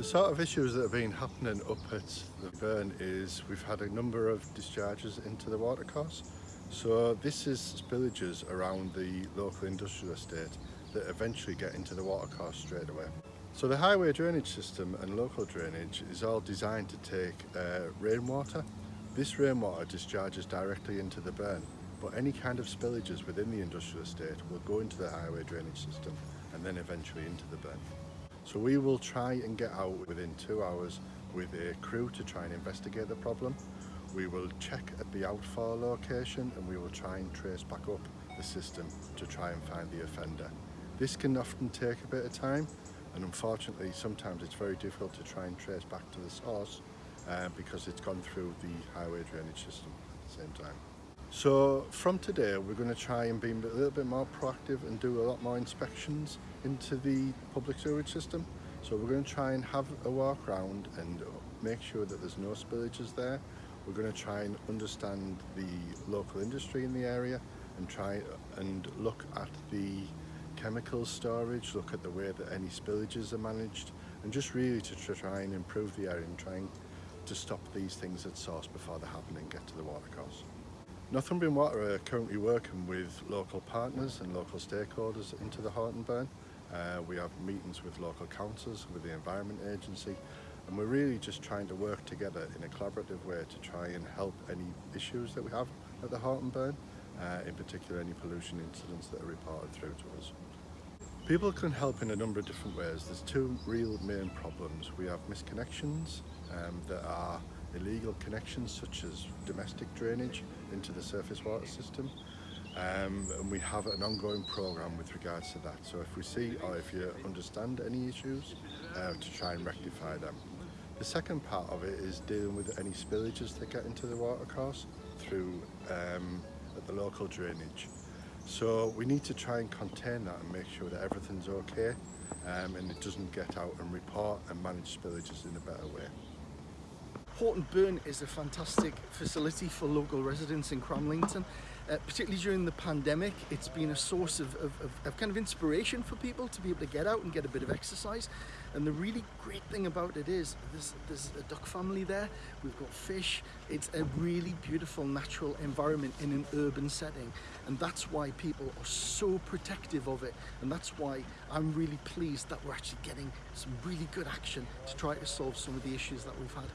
The sort of issues that have been happening up at the burn is we've had a number of discharges into the watercourse. So this is spillages around the local industrial estate that eventually get into the watercourse straight away. So the highway drainage system and local drainage is all designed to take uh, rainwater. This rainwater discharges directly into the burn, but any kind of spillages within the industrial estate will go into the highway drainage system and then eventually into the burn. So we will try and get out within two hours with a crew to try and investigate the problem. We will check at the outfall location and we will try and trace back up the system to try and find the offender. This can often take a bit of time and unfortunately sometimes it's very difficult to try and trace back to the source uh, because it's gone through the highway drainage system at the same time. So from today we're going to try and be a little bit more proactive and do a lot more inspections into the public sewage system. So we're going to try and have a walk around and make sure that there's no spillages there. We're going to try and understand the local industry in the area and try and look at the chemical storage, look at the way that any spillages are managed and just really to try and improve the area and trying to stop these things at source before they happen and get to the watercourse. Northumbrian Water are currently working with local partners and local stakeholders into the Horton burn. Uh, we have meetings with local councils, with the Environment Agency, and we're really just trying to work together in a collaborative way to try and help any issues that we have at the Horton burn, uh, in particular any pollution incidents that are reported through to us. People can help in a number of different ways. There's two real main problems. We have misconnections um, that are illegal connections such as domestic drainage into the surface water system um, and we have an ongoing program with regards to that so if we see or if you understand any issues uh, to try and rectify them. The second part of it is dealing with any spillages that get into the watercourse through um, the local drainage. So we need to try and contain that and make sure that everything's okay um, and it doesn't get out and report and manage spillages in a better way. Horton Burn is a fantastic facility for local residents in Cramlington. Uh, particularly during the pandemic, it's been a source of, of, of, of, kind of inspiration for people to be able to get out and get a bit of exercise. And the really great thing about it is there's, there's a duck family there, we've got fish, it's a really beautiful natural environment in an urban setting. And that's why people are so protective of it. And that's why I'm really pleased that we're actually getting some really good action to try to solve some of the issues that we've had.